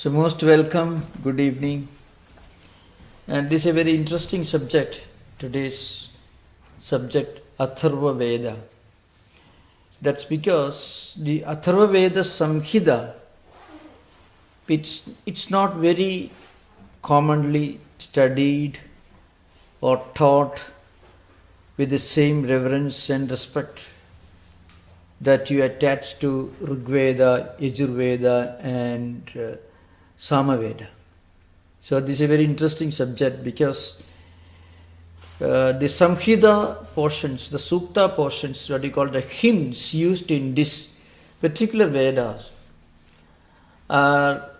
So, most welcome, good evening. And this is a very interesting subject, today's subject, Atharva Veda. That's because the Atharva Veda Samhita, it's, it's not very commonly studied or taught with the same reverence and respect that you attach to Rigveda, Yajurveda, and uh, Samaveda. So this is a very interesting subject because uh, the Samhita portions, the Sukta portions, what you call the hymns used in this particular Vedas, are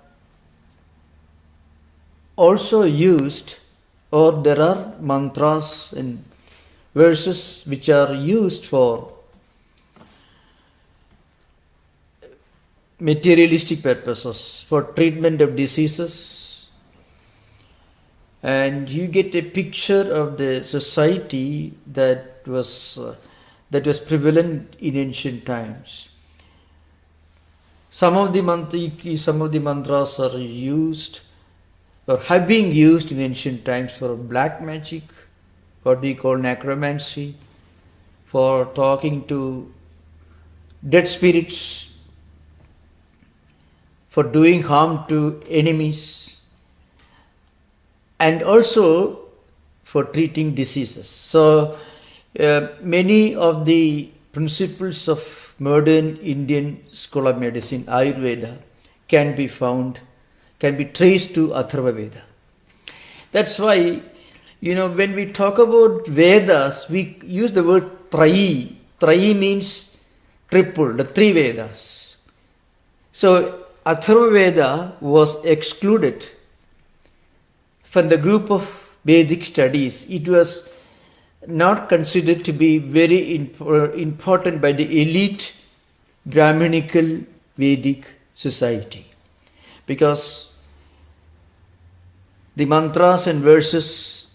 also used, or there are mantras and verses which are used for materialistic purposes, for treatment of diseases, and you get a picture of the society that was uh, that was prevalent in ancient times. Some of the mantriki, some of the mantras are used or have been used in ancient times for black magic, what we call necromancy, for talking to dead spirits, for doing harm to enemies, and also for treating diseases. So, uh, many of the principles of modern Indian school of medicine, Ayurveda, can be found, can be traced to Atharva Veda. That's why, you know, when we talk about Vedas, we use the word Trayi. Trayi means triple, the three Vedas. So, Atharva Veda was excluded from the group of Vedic studies. It was not considered to be very important by the elite Brahminical Vedic society because the mantras and verses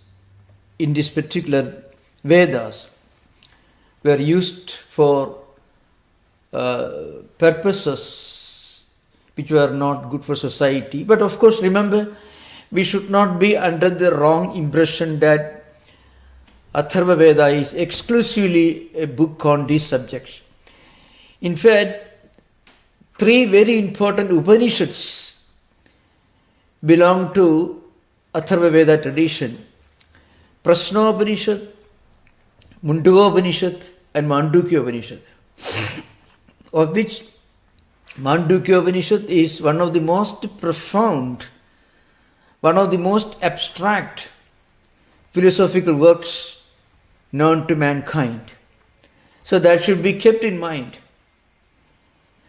in this particular Vedas were used for uh, purposes which were not good for society. But of course, remember, we should not be under the wrong impression that Atharva Veda is exclusively a book on these subjects. In fact, three very important Upanishads belong to Atharva Veda tradition. Prashnopanishad, Mundakopanishad and Mandukya Upanishad. of which Mandukya Upanishad is one of the most profound, one of the most abstract philosophical works known to mankind. So that should be kept in mind.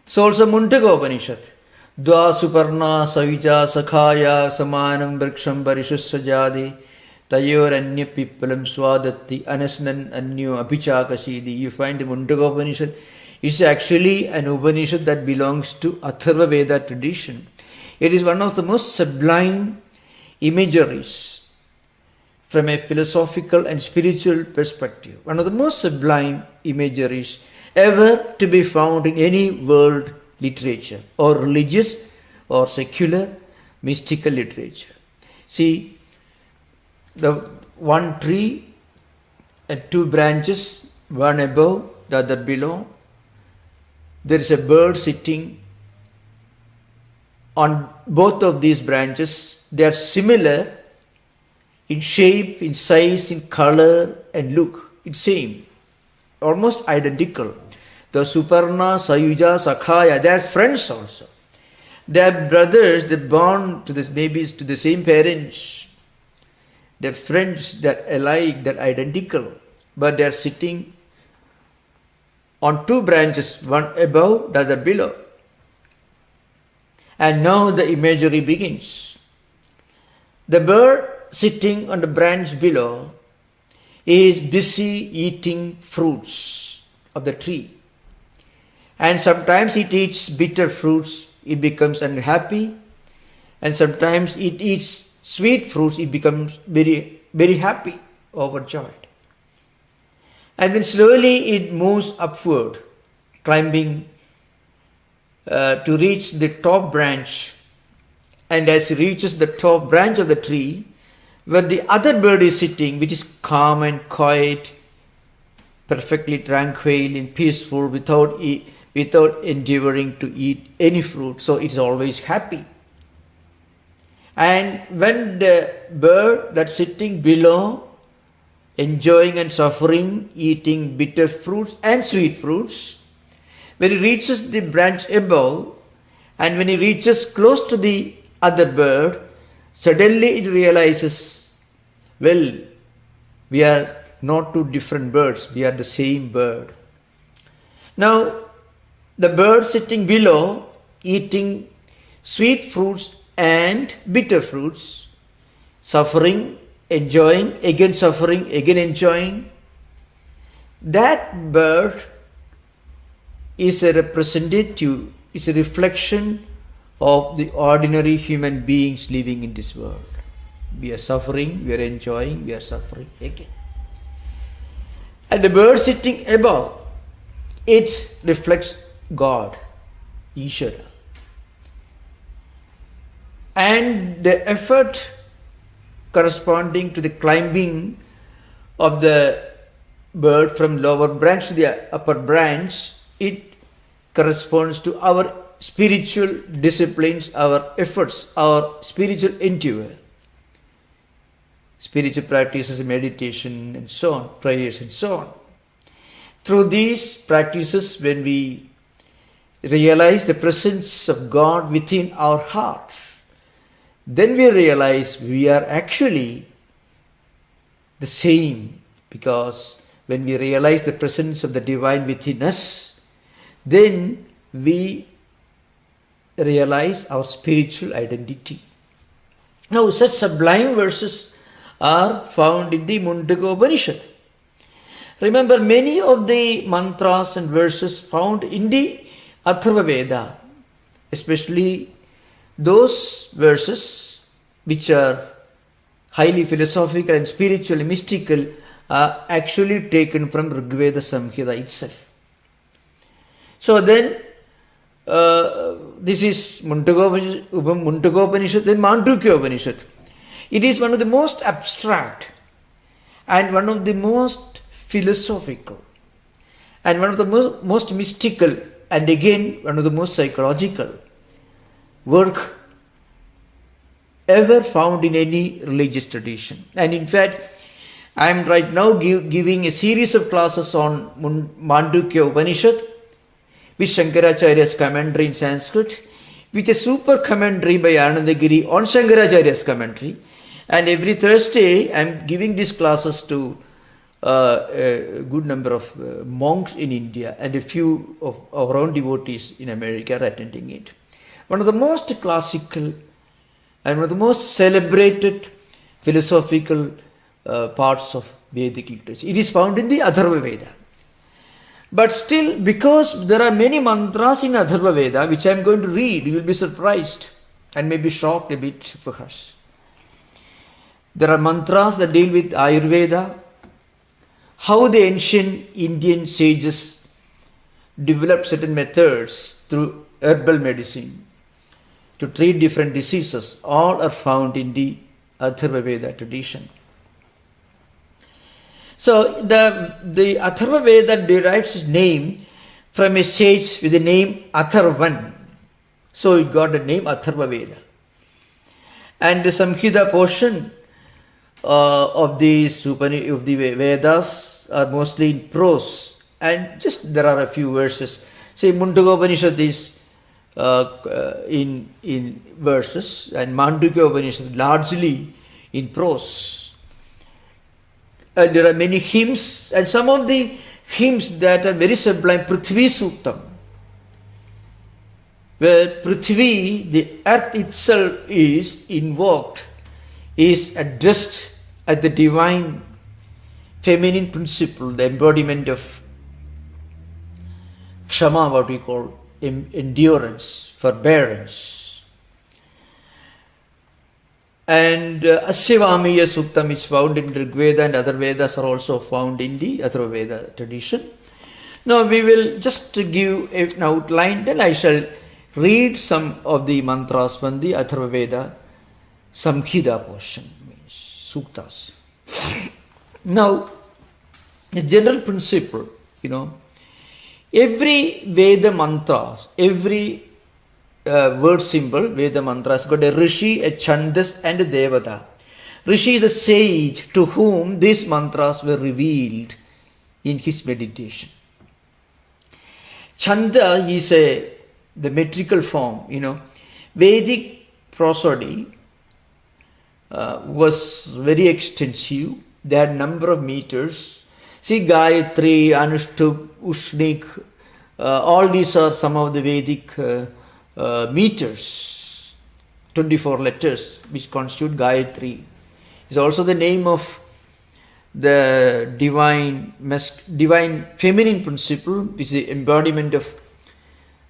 So also Mundaka Upanishad. Dva Suparna Savija Sakhaya Samanam Vriksham Parishusajadi Tayor Anya Pipalam Swadatti Anasnan Anyo Abhichakasidi. You find the Mundaka Upanishad is actually an Upanishad that belongs to Atharva Veda tradition. It is one of the most sublime imageries from a philosophical and spiritual perspective. One of the most sublime imageries ever to be found in any world literature or religious or secular mystical literature. See, the one tree and two branches, one above, the other below. There is a bird sitting on both of these branches. They are similar in shape, in size, in color, and look. It's same, almost identical. The Suparna, Sayuja, Sakhaya, they are friends also. They are brothers, they born to this babies to the same parents. They're friends, they're alike, they're identical, but they're sitting on two branches, one above, the other below. And now the imagery begins. The bird sitting on the branch below is busy eating fruits of the tree. And sometimes it eats bitter fruits, it becomes unhappy. And sometimes it eats sweet fruits, it becomes very, very happy, overjoyed. And then slowly it moves upward, climbing uh, to reach the top branch. and as it reaches the top branch of the tree, where the other bird is sitting, which is calm and quiet, perfectly tranquil and peaceful, without, e- without endeavoring to eat any fruit, so it is always happy. And when the bird that's sitting below, enjoying and suffering, eating bitter fruits and sweet fruits, when he reaches the branch above, and when he reaches close to the other bird, suddenly it realizes, well, we are not two different birds, we are the same bird. Now, the bird sitting below, eating sweet fruits and bitter fruits, suffering, enjoying, again suffering, again enjoying. That bird is a representative, is a reflection of the ordinary human beings living in this world. We are suffering, we are enjoying, we are suffering again. And the bird sitting above, it reflects God, Ishvara and the effort corresponding to the climbing of the bird from lower branch to the upper branch, it corresponds to our spiritual disciplines, our efforts, our spiritual endeavor. Spiritual practices, meditation, and so on, prayers, and so on. Through these practices, when we realize the presence of God within our hearts, then we realize we are actually the same because when we realize the presence of the divine within us, then we realize our spiritual identity. Now, such sublime verses are found in the Mundaka Upanishad. Remember, many of the mantras and verses found in the Atharva Veda, especially those verses which are highly philosophical and spiritually mystical are actually taken from Rigveda Samhita itself. So then, uh, this is Mundakopanishad, then Mandukya Upanishad. It is one of the most abstract and one of the most philosophical and one of the most, most mystical and again one of the most psychological work ever found in any religious tradition. And in fact, I am right now give, giving a series of classes on Mandukya Upanishad with Shankaracharya's commentary in Sanskrit, with a super commentary by Anandagiri on Shankaracharya's commentary. And every Thursday, I am giving these classes to uh, a good number of uh, monks in India and a few of our own devotees in America are attending it one of the most classical and one of the most celebrated philosophical uh, parts of Vedic literature. It is found in the Atharva Veda. But still, because there are many mantras in Atharva Veda, which I am going to read, you will be surprised and maybe shocked a bit for us. There are mantras that deal with Ayurveda, how the ancient Indian sages developed certain methods through herbal medicine to treat different diseases. All are found in the Atharva Veda tradition. So the, the Atharva Veda derives its name from a sage with the name Atharvan. So it got the name Atharva Veda. And the Samhita portion uh, of, these, of the Vedas are mostly in prose. And just there are a few verses. Say Mundaka Upanishad is Uh, uh, in, in verses and Mandukya Upanishad largely in prose. And there are many hymns and some of the hymns that are very sublime, Prithvi Suktam, where Prithvi, the earth itself is invoked, is addressed as the divine feminine principle, the embodiment of Kshama, what we call endurance, forbearance. And uh, Asyavamiya Suktam is found in Rigveda and other Vedas are also found in the Atharva Veda tradition. Now we will just give an outline, then I shall read some of the mantras from the Atharva Veda Samhita portion, means suktas. Now, the general principle, you know, every Veda mantras, every uh, word symbol, Veda mantras, got a Rishi, a Chandas, and a Devata. Rishi is the sage to whom these mantras were revealed in his meditation. Chanda is a the metrical form, you know. Vedic prosody uh, was very extensive. They had number of meters. See Gayatri, Anushtup, Ushnik, uh, all these are some of the Vedic uh, uh meters, 24 letters which constitute Gayatri. It's also the name of the divine, divine feminine principle, which is the embodiment of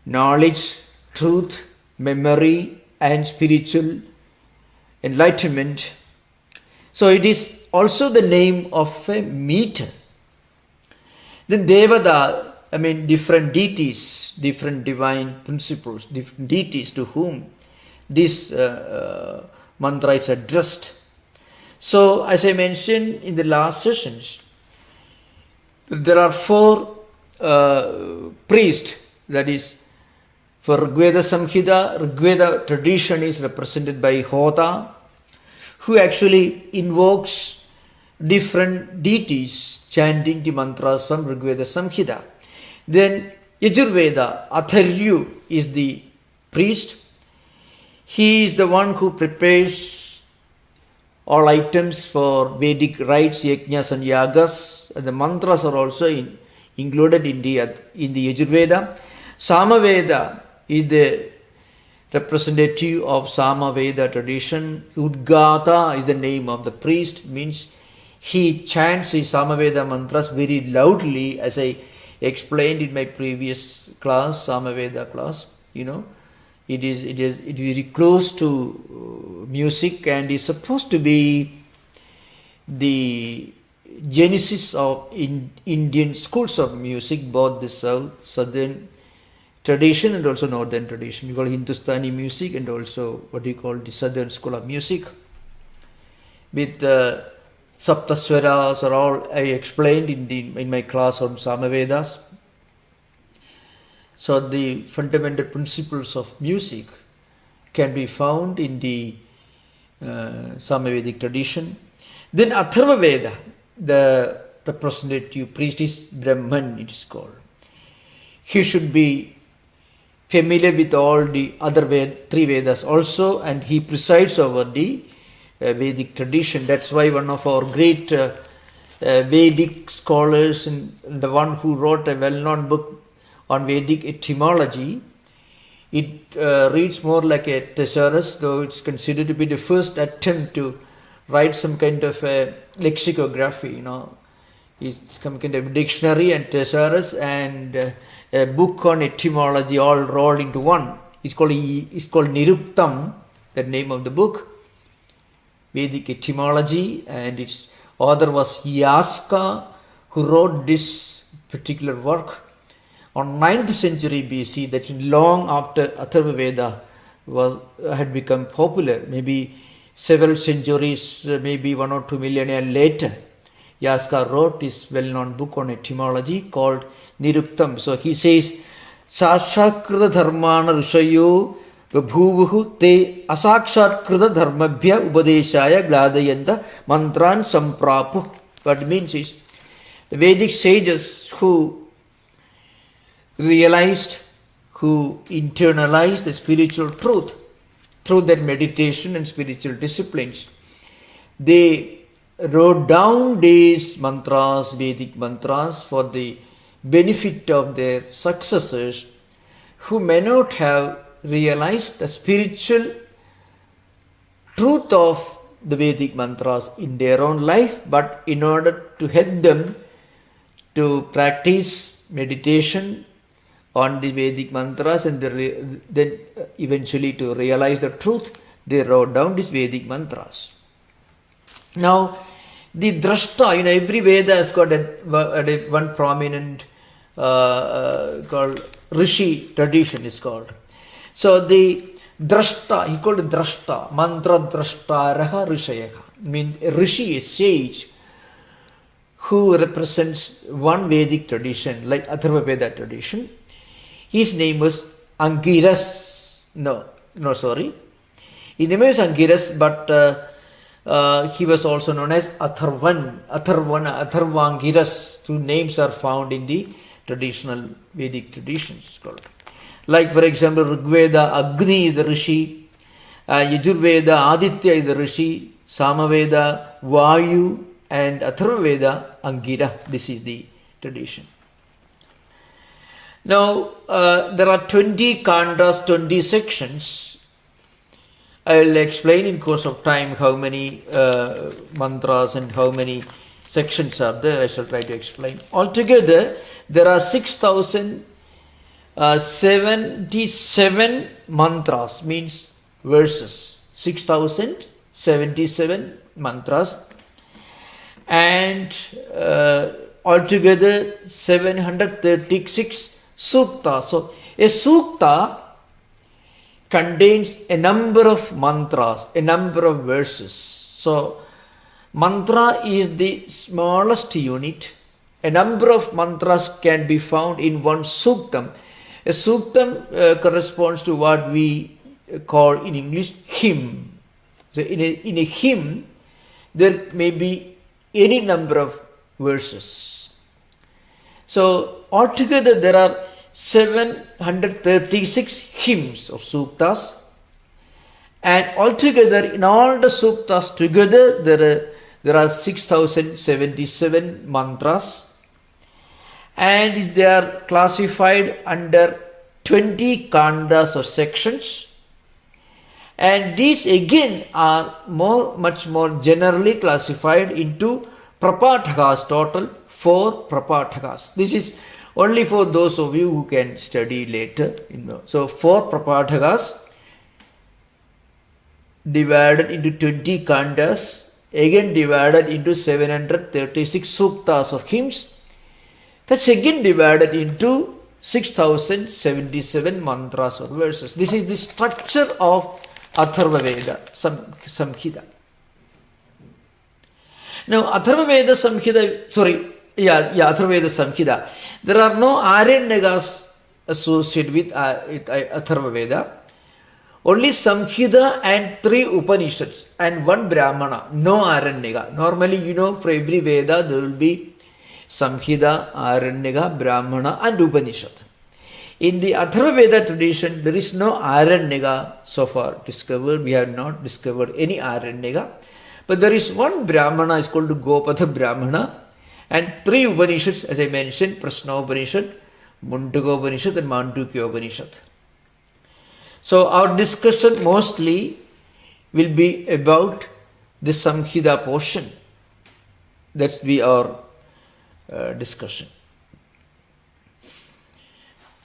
knowledge, truth, memory, and spiritual enlightenment. So it is also the name of a meter. Then Devada, I mean different deities, different divine principles, different deities to whom this uh, uh, mantra is addressed. So, as I mentioned in the last sessions, there are four uh, priests, that is, for Rigveda Samhita, Rigveda tradition is represented by Hota, who actually invokes different deities chanting the mantras from Rigveda Samhita. Then Yajurveda, Adhvaryu is the priest. He is the one who prepares all items for Vedic rites, yajnas and yagas. The mantras are also in, included in the, in the Yajurveda. Samaveda is the representative of Samaveda tradition. Udgata is the name of the priest, means he chants his Samaveda mantras very loudly as I explained in my previous class, Samaveda class, you know it is it is it is very close to uh, music and is supposed to be the genesis of in Indian schools of music, both the south southern tradition and also northern tradition. We call Hindustani music and also what we call the southern school of music. With uh, Saptaswaras are all I explained in the in my class on Samavedas. So the fundamental principles of music can be found in the uh, Samavedic tradition. Then Atharva Veda, the representative priest is Brahman, it is called. He should be familiar with all the other Ved, three Vedas also, and he presides over the Vedic tradition. That's why one of our great uh, uh, Vedic scholars and the one who wrote a well-known book on Vedic etymology. It uh, reads more like a thesaurus, though it's considered to be the first attempt to write some kind of a lexicography, you know. It's some kind of dictionary and thesaurus and uh, a book on etymology all rolled into one. It's called, it's called Niruktam, the name of the book. Vedic etymology and its author was Yaska who wrote this particular work on 9th century BC, that long after Atharva Veda was, had become popular, maybe several centuries, uh, maybe one or two millennia later, Yaska wrote his well-known book on etymology called Niruktam. So he says, Sakshakrita dharmana rishayo bhuvuhu te asakshakrita dharmabhya upadeshaya gladayanta mantran samprapu. What it means is, the Vedic sages who realized, who internalized the spiritual truth through their meditation and spiritual disciplines. They wrote down these mantras, Vedic mantras, for the benefit of their successors who may not have realized the spiritual truth of the Vedic mantras in their own life, but in order to help them to practice meditation on the Vedic mantras and then eventually to realize the truth, they wrote down these Vedic mantras. Now, the drashta, you know, every Veda has got a, a one prominent uh, uh, called Rishi tradition is called. So the drashta, he called drashta, mantra drashta raha rishayaha. Mean rishi, a sage, who represents one Vedic tradition, like Atharva Veda tradition. His name was Angiras. No, no, sorry. His name was Angiras, but uh, uh, he was also known as Atharvan, Atharvana, Atharvangiras. Two names are found in the traditional Vedic traditions. Called. Like, for example, Rigveda, Agni is the Rishi, uh, Yajurveda, Aditya is the Rishi, Samaveda, Vayu, and Atharvaveda, Angira. This is the tradition. Now, uh, there are 20 kandas, 20 sections. I will explain in course of time how many uh, mantras and how many sections are there. I shall try to explain. Altogether, there are 6,077 uh, mantras, means verses. 6,077 mantras and uh, altogether 736 sukta. So a sukta contains a number of mantras, a number of verses. So mantra is the smallest unit. A number of mantras can be found in one suktam. A suktam uh, corresponds to what we call in English hymn. So in a, in a hymn, there may be any number of verses. So altogether there are 736 hymns of suktas and altogether in all the suktas together there are, there are 6077 mantras and they are classified under 20 kandas or sections. And these again are more much more generally classified into prapatakas total four prapatakas this is only for those of you who can study later so four prapatakas divided into 20 kandas again divided into 736 suktas or hymns that's again divided into 6077 mantras or verses this is the structure of Atharva Veda Samhita. Now, Atharva Veda Samhita, sorry, yeah, yeah, Atharva Veda Samhita. There are no Aranyakas associated with, uh, uh, Atharva Veda. Only Samhita and three Upanishads and one Brahmana, no Aranyaka. Normally, you know, for every Veda there will be Samhita, Aranyaka, Brahmana and Upanishad. In the Atharvaveda tradition, there is no Aranyaka so far discovered. We have not discovered any Aranyaka. But there is one Brahmana, is called Gopatha Brahmana, and three Upanishads, as I mentioned, Prashna Upanishad, Mundaka Upanishad, and Mandukya Upanishad. So our discussion mostly will be about the Samhita portion. That's our uh, discussion.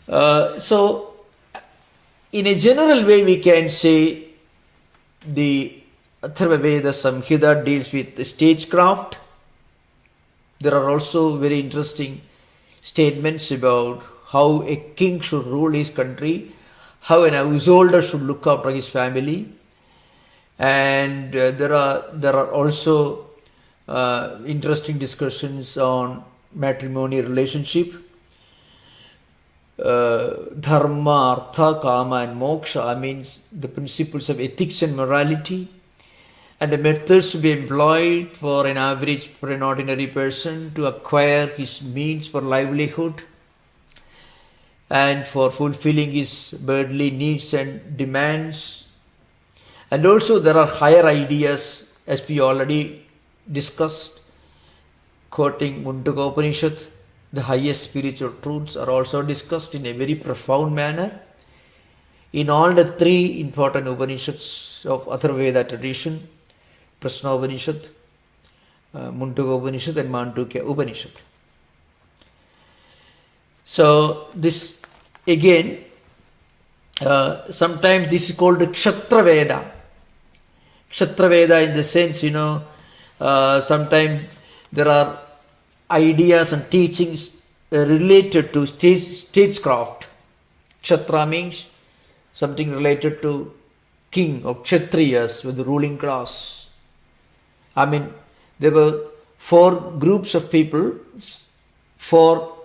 Uh, so, in a general way, we can say the Atharva Veda Samhita deals with stagecraft. There are also very interesting statements about how a king should rule his country, how an householder should look after his family, and uh, there are there are also uh, interesting discussions on matrimony relationship uh, dharma, artha, kama, and moksha means the principles of ethics and morality, and the methods to be employed for an average, for an ordinary person to acquire his means for livelihood and for fulfilling his worldly needs and demands. And also, there are higher ideas, as we already discussed, quoting Mundaka Upanishad the highest spiritual truths are also discussed in a very profound manner in all the three important Upanishads of Atharvaveda tradition, Prashna Upanishad, uh, Upanishad and Mandukya Upanishad. So this again, uh, sometimes this is called Kshatra Veda. Kshatra Veda in the sense, you know, uh, sometimes there are ideas and teachings uh, related to stage, stagecraft. Kshatriya means something related to king or kshatriyas with the ruling class. I mean, there were four groups of people for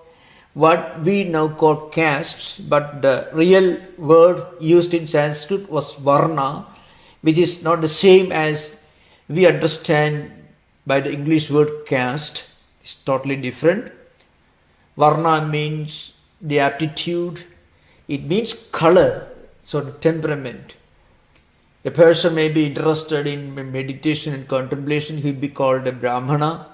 what we now call caste, but the real word used in Sanskrit was varna, which is not the same as we understand by the English word caste. is totally different. Varna means the aptitude, it means color, so the temperament. A person may be interested in meditation and contemplation, he will be called a Brahmana.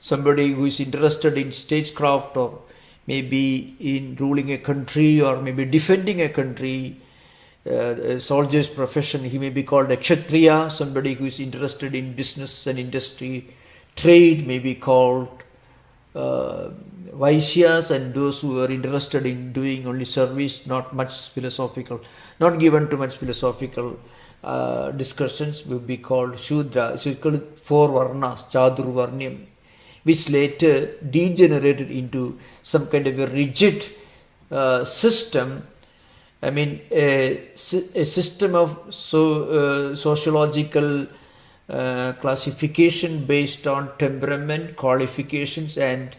Somebody who is interested in stagecraft or maybe in ruling a country or maybe defending a country, uh, soldier's profession, he may be called a Kshatriya. Somebody who is interested in business and industry, trade may be called uh, Vaishyas and those who are interested in doing only service, not much philosophical, not given to much philosophical uh, discussions will be called Shudra. So it's called four Varnas, Chaturvarnyam, which later degenerated into some kind of a rigid uh, system. I mean, a, a system of so, uh, sociological uh, classification based on temperament, qualifications, and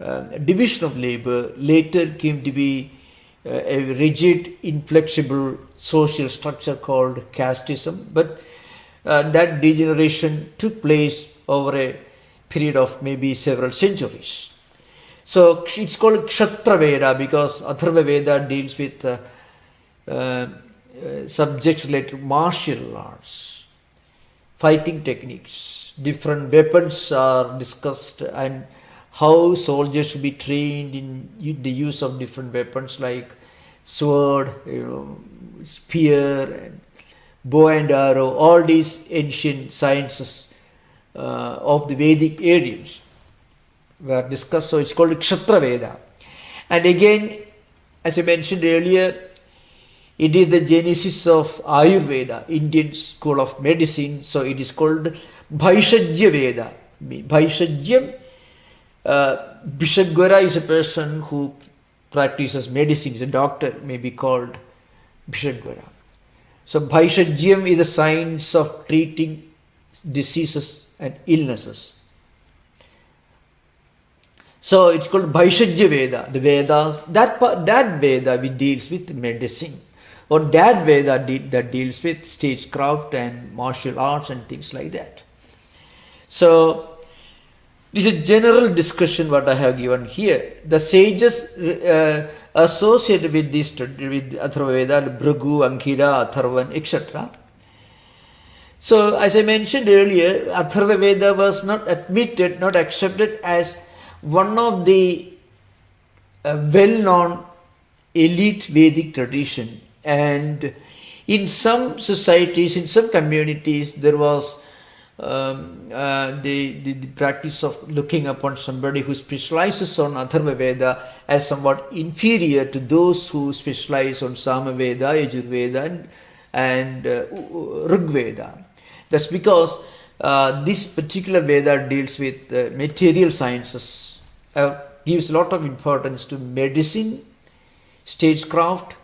uh, division of labor later came to be uh, a rigid, inflexible social structure called casteism. But uh, that degeneration took place over a period of maybe several centuries. So it's called Kshatra Veda because Atharva Veda deals with uh, uh, subjects related martial arts, fighting techniques, different weapons are discussed and how soldiers should be trained in the use of different weapons like sword, you know, spear, and bow and arrow, all these ancient sciences uh, of the Vedic areas were discussed. So it's called Kshatra Veda. And again, as I mentioned earlier, it is the genesis of Ayurveda, Indian school of medicine. So it is called Bhaishajya Veda. Bhaishajyam uh, is a person who practices medicine, is a doctor, may be called Bishagwara. So Bhaishajyam is the science of treating diseases and illnesses. So it's called Bhaishajya Veda, the Vedas. That, that Veda deals with medicine, or that Veda de that deals with stagecraft and martial arts and things like that. So this is a general discussion what I have given here. The sages uh, associated with this with Atharva Veda, Bhrigu, Angira, Atharvan, etc. So as I mentioned earlier, Atharva Veda was not admitted, not accepted as one of the uh, well-known elite Vedic tradition. And in some societies, in some communities, there was um, uh, the, the, the, practice of looking upon somebody who specializes on Atharva Veda as somewhat inferior to those who specialize on Samaveda, Yajurveda and, and uh, Rig Veda. That's because uh, this particular Veda deals with uh, material sciences, uh, gives a lot of importance to medicine, stagecraft,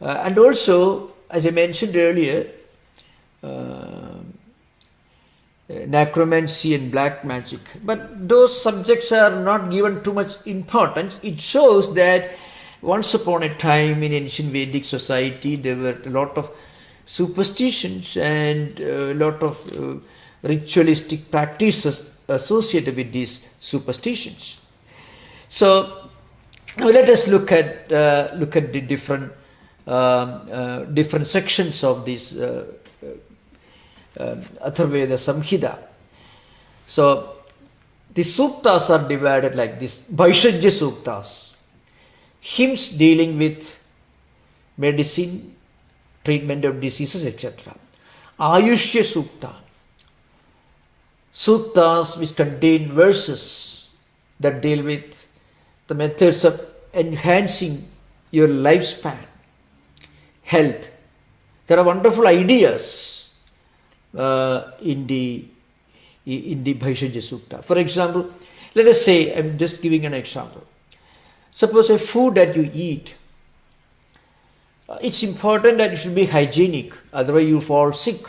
uh, and also, as I mentioned earlier, uh, necromancy and black magic. But those subjects are not given too much importance. It shows that once upon a time in ancient Vedic society there were a lot of superstitions and a lot of uh, ritualistic practices associated with these superstitions. So now let us look at uh, look at the different different sections of this uh, uh, Atharvaveda Samhita. So the suktas are divided like this Bhaishajya suktas, hymns dealing with medicine, treatment of diseases, etc. Ayushya sukta, suktas which contain verses that deal with the methods of enhancing your lifespan, health. There are wonderful ideas uh, in the in the Bhaishajya Sukta. For example, let us say, I'm just giving an example. Suppose a food that you eat, uh, it's important that it should be hygienic, otherwise you'll fall sick.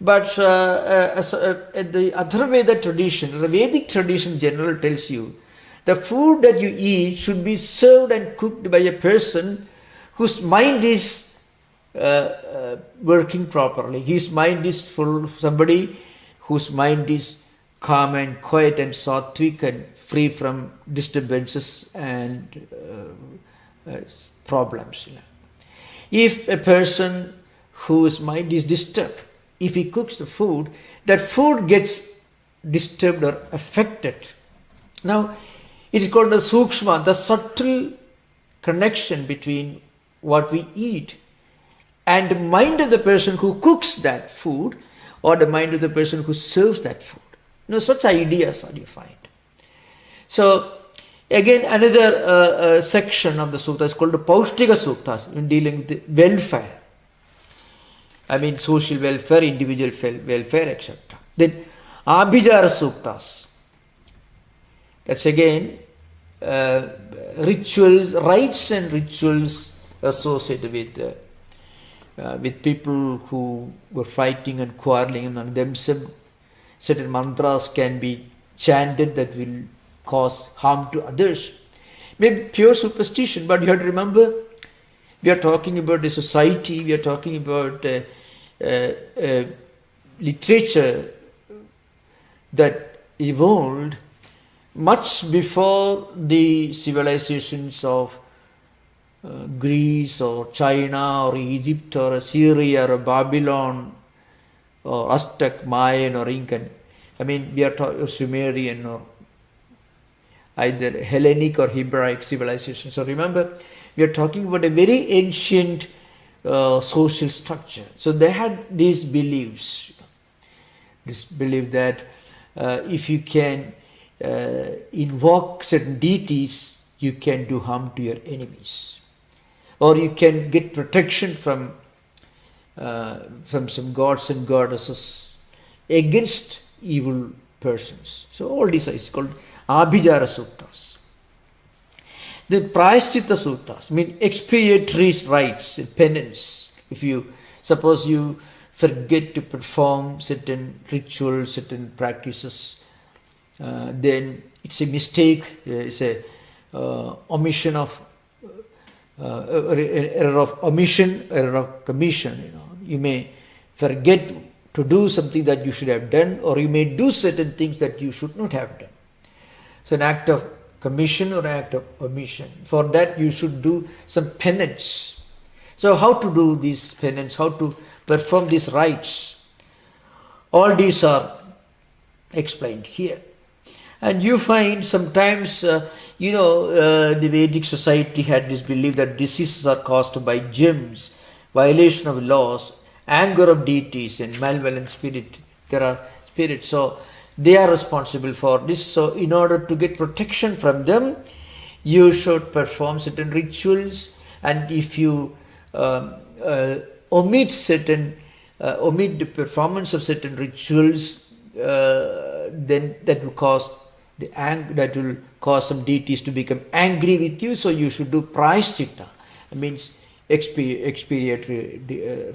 But uh, uh, uh, the Atharvaveda tradition, the Vedic tradition general tells you the food that you eat should be served and cooked by a person whose mind is uh, uh, working properly. His mind is full, of somebody whose mind is calm and quiet and sattvic and free from disturbances and uh, uh, problems. If a person whose mind is disturbed, if he cooks the food, that food gets disturbed or affected. Now, it is called the sukshma, the subtle connection between what we eat and the mind of the person who cooks that food or the mind of the person who serves that food. You know, such ideas are find. So, again, another uh, uh, section of the sukta is called the Paustika Suktas in dealing with welfare. I mean, social welfare, individual welfare, etc. Then, Abhijara Suktas. That's again uh, rituals, rites and rituals associated with uh, uh, with people who were fighting and quarreling among themselves. Certain mantras can be chanted that will cause harm to others. Maybe pure superstition, but you have to remember we are talking about a society, we are talking about uh, uh, uh, literature that evolved much before the civilizations of Greece or China or Egypt or Assyria or Babylon or Aztec, Mayan or Incan. I mean, we are talking Sumerian or either Hellenic or Hebraic civilization. So remember, we are talking about a very ancient uh, social structure. So they had these beliefs. This belief that uh, if you can uh, invoke certain deities, you can do harm to your enemies. Or you can get protection from, uh, from some gods and goddesses against evil persons. So all these are called Abhijara Suktas. The Prayaschitta Suktas mean expiatory rites, penance. If you suppose you forget to perform certain rituals, certain practices, uh, then it's a mistake, uh, it's a uh, omission of Uh, er, er, error of omission, error of commission. You know, you may forget to do something that you should have done, or you may do certain things that you should not have done. So, an act of commission or an act of omission. For that, you should do some penance. So, how to do these penance? How to perform these rites? All these are explained here. And you find sometimes, uh, you know, uh, the Vedic society had this belief that diseases are caused by germs, violation of laws, anger of deities, and malevolent spirit. There are spirits, so they are responsible for this. So, in order to get protection from them, you should perform certain rituals, and if you um, uh, omit certain uh, omit the performance of certain rituals, uh, then that will cause the ang- that will cause some deities to become angry with you. So you should do prayaschitta. It means expi- expiatory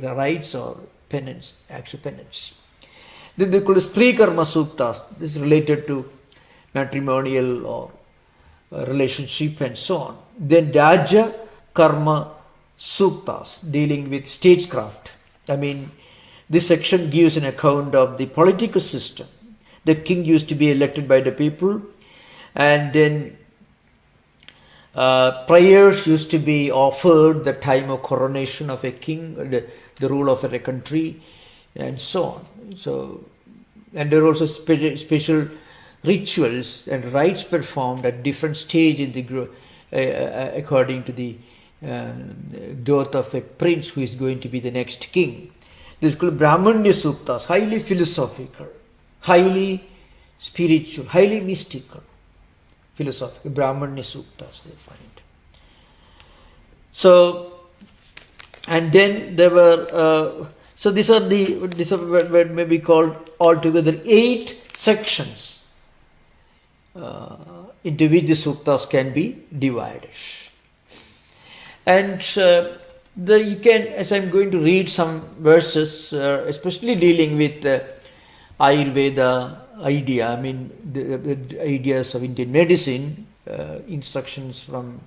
uh, rites or penance, actual penance. Then they call stri karma suktas. This is related to matrimonial or uh, relationship and so on. Then Raja karma suktas dealing with statecraft. I mean, this section gives an account of the political system the king used to be elected by the people, and then uh, prayers used to be offered the time of coronation of a king, the, the rule of a country, and so on. So, and there are also spe- special rituals and rites performed at different stage in the uh, uh, according to the uh, growth of a prince who is going to be the next king. This is called Brahmanya Suktas, highly philosophical highly spiritual, highly mystical, philosophical, Brahmanya Suktas they find. So, and then there were, uh, so these are the, these are may be called altogether eight sections uh, into which the suktas can be divided. And uh, the, you can, as I'm going to read some verses, uh, especially dealing with uh, Ayurveda idea, I mean, the, the ideas of Indian medicine, uh, instructions from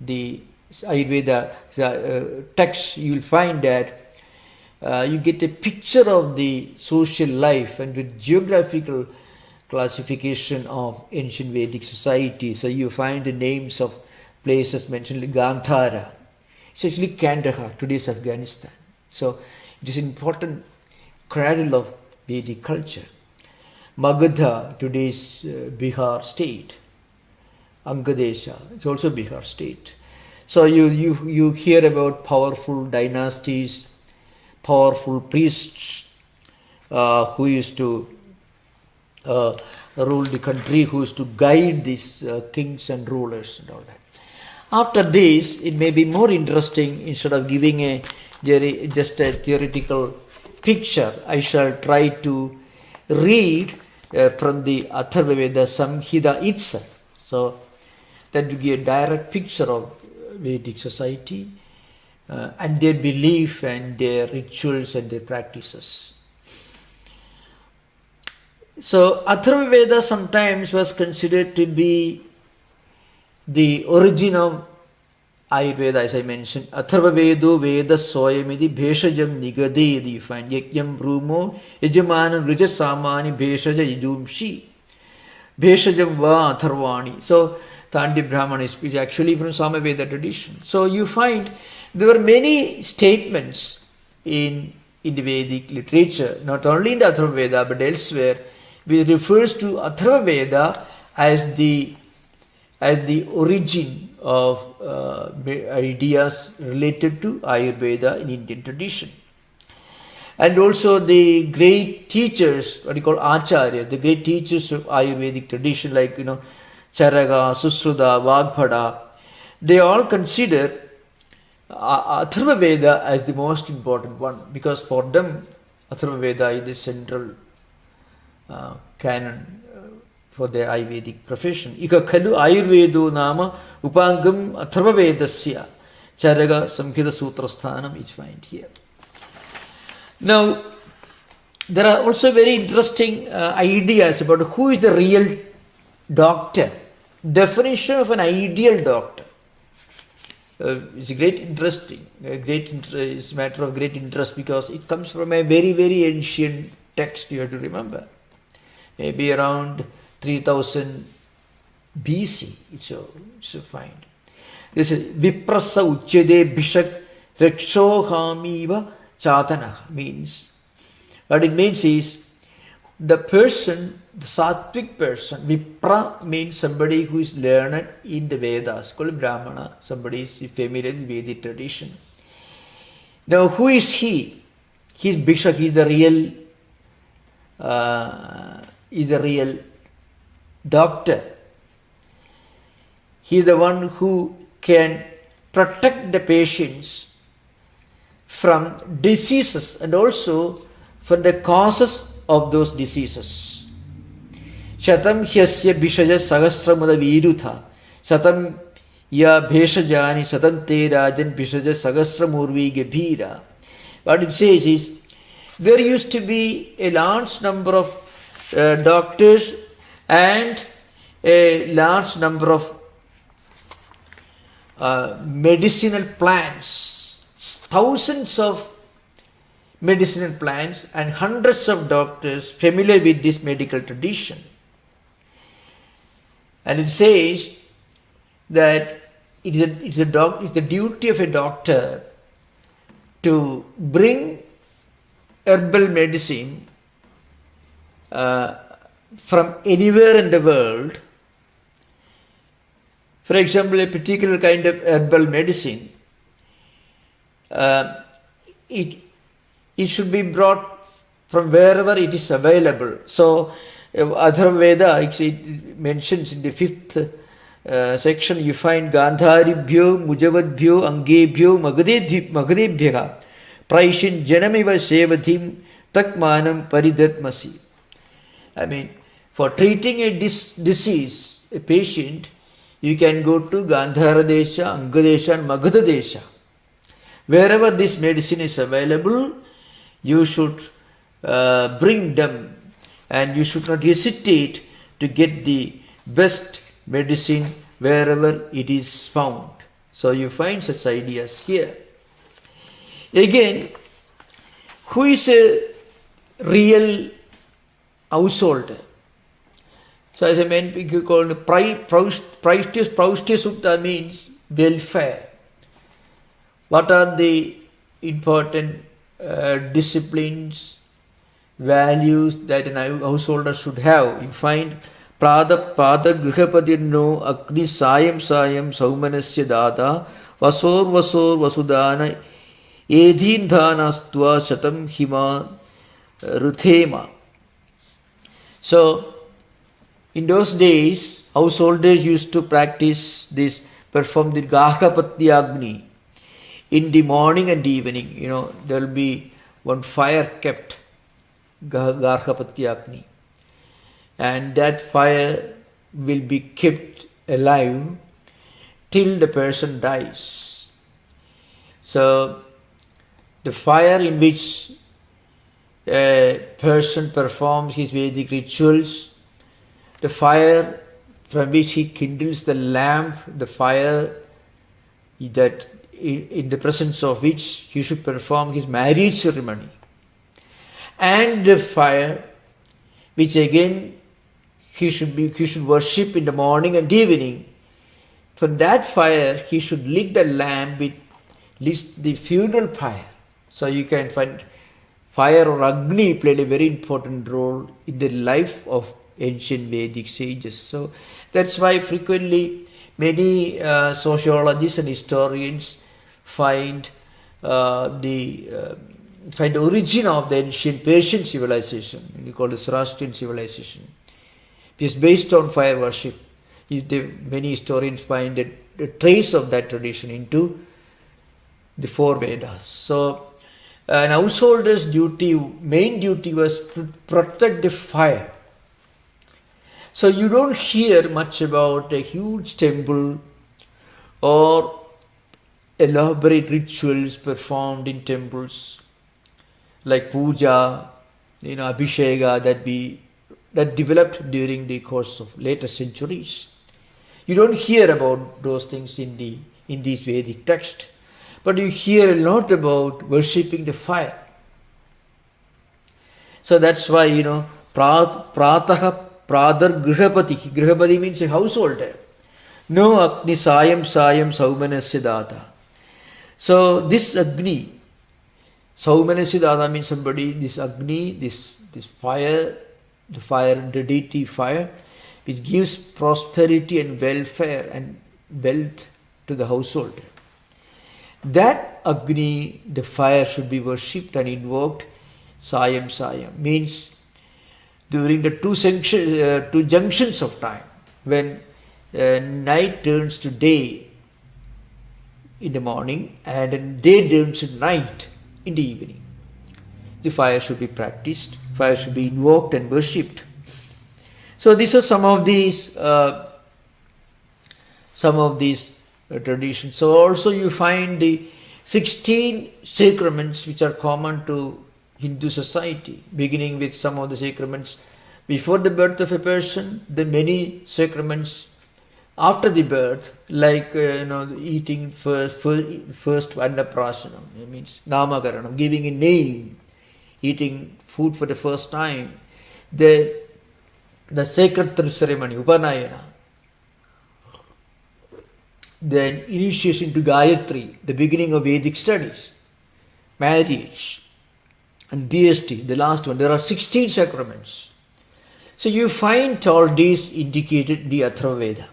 the Ayurveda uh, text, you will find that uh, you get a picture of the social life and the geographical classification of ancient Vedic society. So you find the names of places mentioned like Gandhara. It's actually Kandahar, today's Afghanistan. So it is an important cradle of Vedic culture. Magadha, today's uh, Bihar state. Angadesha, it's also Bihar state. So you, you, you hear about powerful dynasties, powerful priests uh, who used to uh, rule the country, who used to guide these uh, kings and rulers and all that. After this, it may be more interesting instead of giving a just a theoretical picture. I shall try to read uh, from the Atharva Veda Samhita itself. So that will give a direct picture of Vedic society uh, and their belief and their rituals and their practices. So Atharva Veda sometimes was considered to be the origin of Ayurveda, as I mentioned. Atharva Vedo Veda Soyamidi Bheshajam Nigade, you find Yakyam Brumo Yajamana Rija Samani Bheshaja Yajumshi. Bheshajam Va Atharvani. So Tandi Brahman is actually from Samaveda tradition. So you find there were many statements in, in the Vedic literature, not only in the Atharva Veda but elsewhere, which refers to Atharva Veda as the as the origin of uh, ideas related to Ayurveda in Indian tradition. And also the great teachers, what you call Acharya, the great teachers of Ayurvedic tradition like, you know, Charaka, Susruta, Vagbhada, they all consider uh, Atharva Veda as the most important one because for them Atharva Veda is the central uh, canon uh, for their Ayurvedic profession. Ika khalu Ayurvedo nama upangam Atharva Vedasya Charaka Samhita Sutra Sthanam is here. Now, there are also very interesting uh, ideas about who is the real doctor definition of an ideal doctor uh, is a great interesting, a great is matter of great interest because it comes from a very very ancient text. You have to remember, maybe around 3000 BC. It's a it's a find. This is viprasa uchyade bishak rekshohamiva chatana means. What it means is the person the sattvic person, Vipra means somebody who is learned in the Vedas, called Brahmana, somebody is familiar with the Vedic tradition. Now, who is he? He is Bhishak, he is the real, uh, is the real doctor. He is the one who can protect the patients from diseases and also from the causes of those diseases. Shatam hyasya bishaja sahasramuda virutha. Shatam ya bheshajani shatam te rajan bishaja sahasramurvi gebhira. What it says is, there used to be a large number of uh, doctors and a large number of uh, medicinal plants. Thousands of medicinal plants and hundreds of doctors familiar with this medical tradition. And it says that it is, a, it's, a doc, it's the duty of a doctor to bring herbal medicine uh, from anywhere in the world. For example, a particular kind of herbal medicine, uh, it, it should be brought from wherever it is available. So, Atharva Veda it mentions in the fifth uh, section you find Gandharibhyo, Mujavadbhyo, Angebhyo, Magadebhyaga, Praishin Janamiva Sevathim Takmanam Paridatmasi. I mean, for treating a dis- disease, a patient, You can go to Gandhara Desha, Angadesha and Magadha Desha. Wherever this medicine is available, you should uh, bring them and you should not hesitate to get the best medicine wherever it is found. So you find such ideas here. Again, who is a real householder? So as a mentioned, you call it Praishtya Sukta means welfare. What are the important uh, disciplines, values that a householder should have? You find Prada Pada Grihapadirno Agni Sayam Sayam Saumanasya Dada Vasor Vasor Vasudana Edhindhanastva Shatam Hima Ruthema. So, in those days, householders used to practice this, perform the Gahapati Agni. In the morning and evening, you know, there will be one fire kept, Garhapati Agni. And that fire will be kept alive till the person dies. So, the fire in which a person performs his Vedic rituals the fire from which he kindles the lamp, the fire that in the presence of which he should perform his marriage ceremony, and the fire which again he should be he should worship in the morning and evening. From that fire he should lit the lamp with the funeral fire. So you can find fire or Agni played a very important role in the life of ancient Vedic sages. So that's why frequently many uh, sociologists and historians find uh, the uh, find the origin of the ancient Persian civilization, we call it Zoroastrian civilization, is based on fire worship. Many historians find a, a trace of that tradition into the four Vedas. So an householder's duty, main duty was to protect the fire so you don't hear much about a huge temple or elaborate rituals performed in temples like puja, you know, abhisheka that we that developed during the course of later centuries. You don't hear about those things in the in these Vedic texts, but you hear a lot about worshipping the fire. So that's why you know prataha प्रादर गृहपति गृहपति mean a house holder no Agni Sayam Sayam सौमन से दाता. So this अग्नि सौमन से दाता mean समी this Agni this this fire the fire the the fire which gives prosperity and welfare and wealth to the house holder that Agni the fire should be worshipped and invoked Sayam Sayam means during the two, uh, two junctions of time when uh, night turns to day in the morning and day turns to night in the evening. The fire should be practiced, fire should be invoked and worshipped. So these are some of these uh, some of these uh, traditions. So also you find the 16 sacraments which are common to Hindu society, beginning with some of the sacraments. Before the birth of a person, the many sacraments. After the birth, like uh, you know, eating first, first, first it means namakaranam, giving a name, eating food for the first time, the the sacred ceremony, upanayana, then initiation to Gayatri, the beginning of Vedic studies, marriage, and DST, the last one. There are 16 sacraments. So you find all these indicated in the Atharvaveda.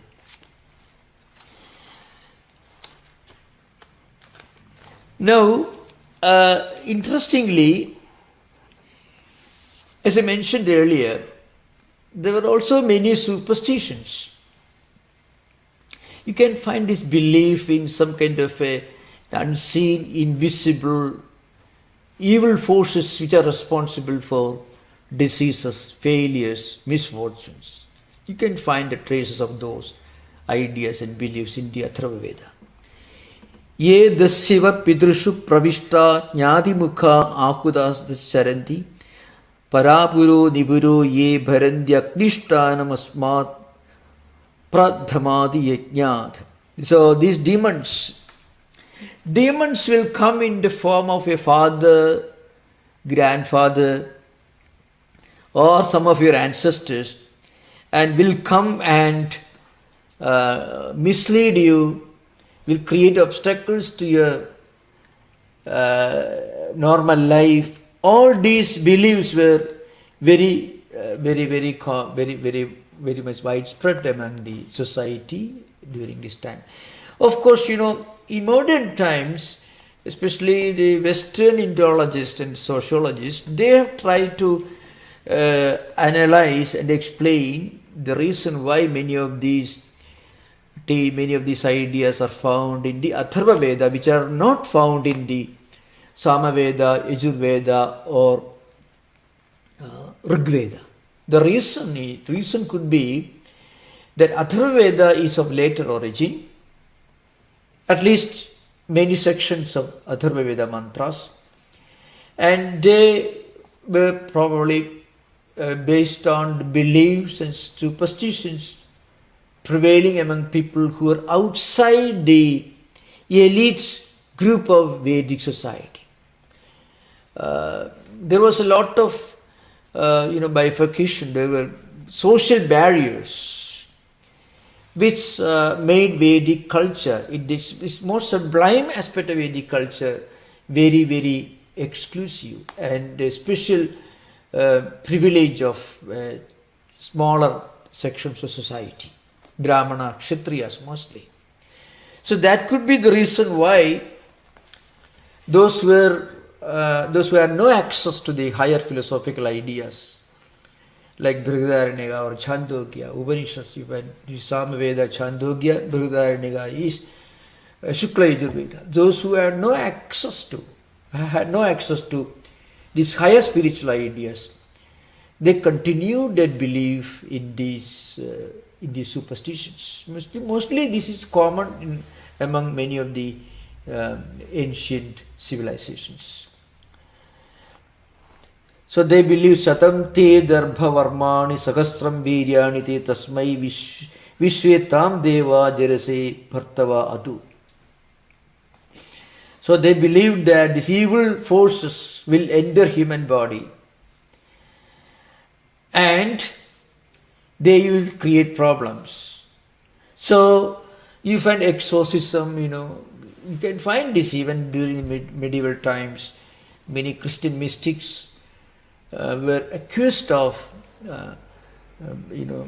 Now, uh, interestingly, as I mentioned earlier, there were also many superstitions. You can find this belief in some kind of a unseen, invisible evil forces which are responsible for diseases, failures, misfortunes. You can find the traces of those ideas and beliefs in the Atharva Veda. Pravishta jnadimukha akudas charanti parapuro niburo ye bharandhyaknishtanam asmat pradhamadi yajnat. So these demons, demons will come in the form of a father, grandfather, or some of your ancestors and will come and uh, mislead you, will create obstacles to your uh, normal life. All these beliefs were very, uh, very, very, very, very, very much widespread among the society during this time. Of course, you know, in modern times, especially the Western Indologists and sociologists, they have tried to uh, analyze and explain the reason why many of these many of these ideas are found in the Atharva Veda, which are not found in the Samaveda, Yajurveda, or uh, Rigveda. The reason, the reason could be that Atharva Veda is of later origin, at least many sections of Atharva Veda mantras, and they were probably uh, based on beliefs and superstitions prevailing among people who are outside the elite group of Vedic society. Uh, there was a lot of, uh, you know, bifurcation. There were social barriers which uh, made Vedic culture, it is this more sublime aspect of Vedic culture, very, very exclusive and a special uh, privilege of uh, smaller sections of society, Brahmana, Kshatriyas mostly. So that could be the reason why those were uh, those who had no access to the higher philosophical ideas like Brihadaranyaka or Chandogya, Upanishads, Samaveda, Chandogya, Brihadaranyaka is uh, Shukla Yajurveda. Those who had no access to, had no access to these higher spiritual ideas, they continue their belief in these uh, in these superstitions. Mostly, mostly this is common in, among many of the uh, ancient civilizations. So they believe Satam te darbha varmani sahasram viryani te tasmai vishvetam deva jarase bhartava adu. So they believed that these evil forces will enter human body and they will create problems. So you find exorcism, you know, you can find this even during med- medieval times. Many Christian mystics were accused of, uh, um, you know,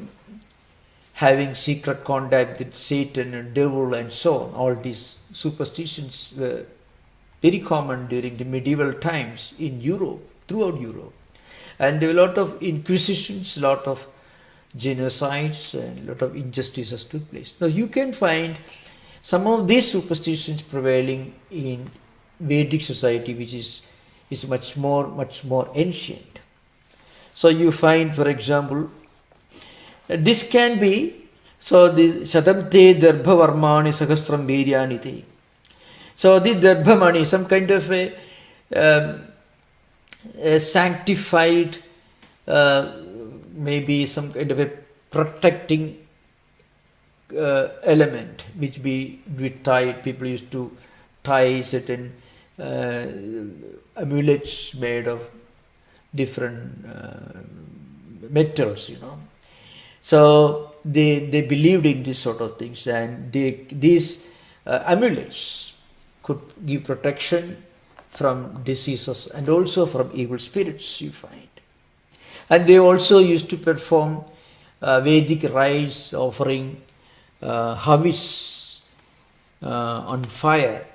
having secret contact with Satan and devil and so on. All these superstitions were very common during the medieval times in Europe, throughout Europe. And a lot of inquisitions, a lot of genocides, and a lot of injustices took place. Now you can find some of these superstitions prevailing in Vedic society, which is, is much more, much more ancient. So you find, for example, this can be, so the Shatamte Darbha Varmani Sahasram Viryanite. So the Darbhamani, some kind of a, um, a sanctified, uh, maybe some kind of a protecting uh, element which be, be tied. People used to tie certain uh, amulets made of different uh, metals, you know. So they they believed in these sort of things, and they, these uh, amulets could give protection from diseases and also from evil spirits, you find. And they also used to perform uh, Vedic rites offering uh, havis uh, on fire.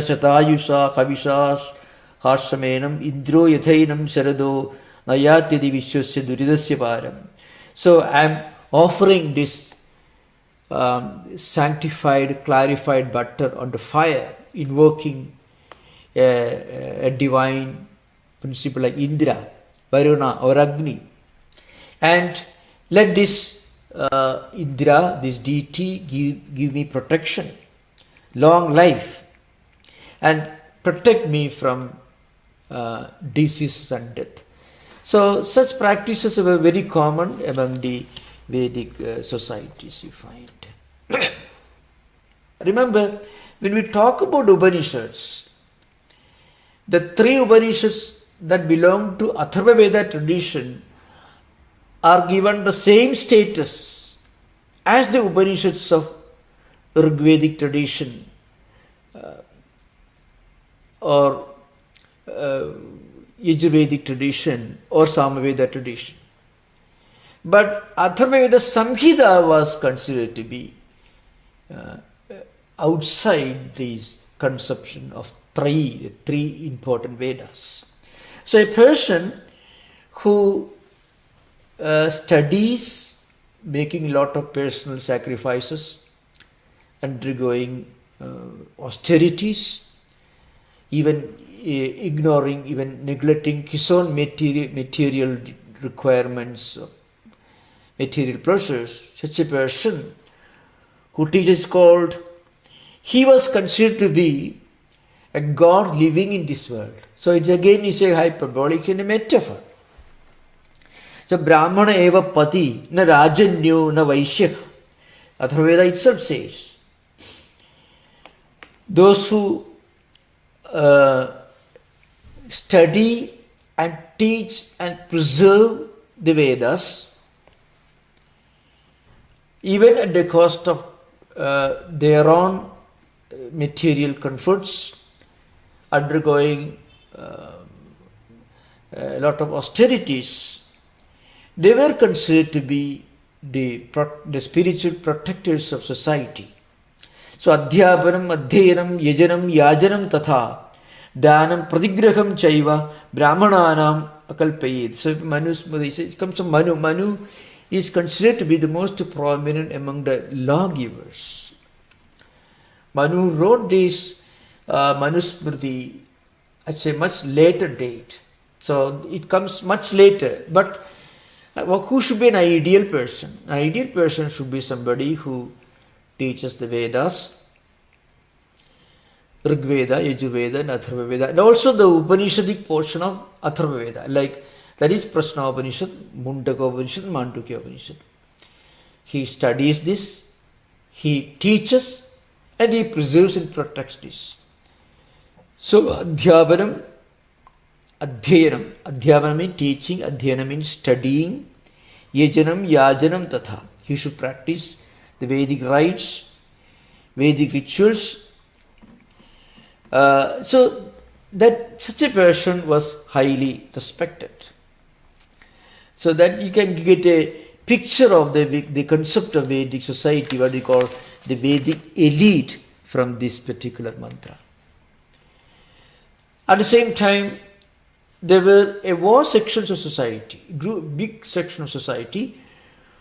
Shatayusa Kavisha Harshamenam Indro Yathainam Sarado Nayatyadi Vishwasya Duridasya Param. So I am offering this um, sanctified, clarified butter on the fire, invoking a, a divine principle like Indra, Varuna, or Agni. And let this uh, Indra, this deity, give, give me protection, long life, and protect me from uh, diseases and death. So, such practices were very common among the Vedic uh, societies, you find. Remember, when we talk about Upanishads, the three Upanishads that belong to Atharva Veda tradition are given the same status as the Upanishads of Rigvedic tradition uh, or uh, Yajurvedic tradition or Samaveda tradition. But Atharvaveda Samhita was considered to be uh, outside this conception of three, the three important Vedas. So a person who uh, studies making a lot of personal sacrifices, undergoing uh, austerities, even uh, ignoring, even neglecting his own material, material requirements, material pleasures, such a person who teaches called, he was considered to be a God living in this world. So it's again is a hyperbolic and a metaphor. So Brahmana eva pati, na rajanyo, na vaishya. Atharvaveda itself says, those who uh, study and teach and preserve the Vedas, even at the cost of uh, their own material comforts, undergoing uh, a lot of austerities, they were considered to be the, the spiritual protectors of society. Yajanam, yajanam tatha, danam, pradigraham chaiva, brahmananam akalpayed. So, Manu it comes from Manu. Manu is considered to be the most prominent among the lawgivers. Manu wrote this uh, Manusmriti at a much later date. So it comes much later. But uh, who should be an ideal person? An ideal person should be somebody who teaches the Vedas, Rig Veda, Yajurveda, and Atharva Veda, and also the Upanishadic portion of Atharva Veda, like that is Prashna Upanishad, Mundaka Upanishad, Mandukya Upanishad. He studies this, he teaches, and he preserves and protects this. So, Adhyapanam, Adhyayanam, Adhyapanam means teaching, Adhyayanam means studying, Yajanam, Yajanam Tatha. He should practice the Vedic rites, Vedic rituals. Uh, so, that such a person was highly respected. So that you can get a picture of the, the concept of Vedic society, what we call the Vedic elite from this particular mantra. At the same time, there were a vast sections of society, grew big section of society,